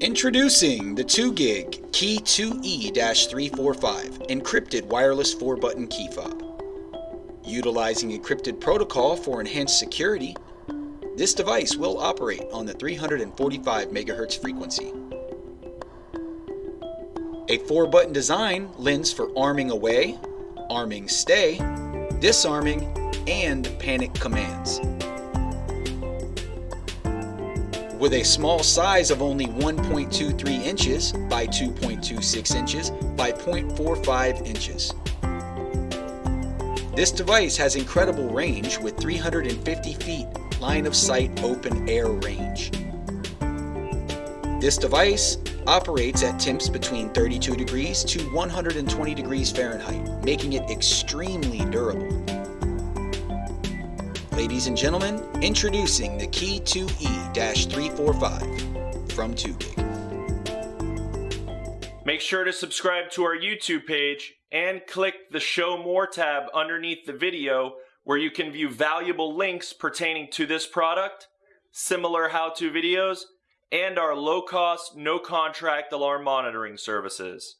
Introducing the 2GIG Key 2E-345 encrypted wireless 4-button key fob. Utilizing encrypted protocol for enhanced security, this device will operate on the 345 MHz frequency. A 4-button design lends for arming away, arming stay, disarming, and panic commands. With a small size of only 1.23 inches by 2.26 inches by 0.45 inches. This device has incredible range with 350 feet line of sight open air range. This device operates at temps between 32 degrees to 120 degrees Fahrenheit, making it extremely durable. Ladies and gentlemen, introducing the Key 2E-345 from 2GIG. Make sure to subscribe to our YouTube page and click the Show More tab underneath the video where you can view valuable links pertaining to this product, similar how-to videos, and our low-cost, no-contract alarm monitoring services.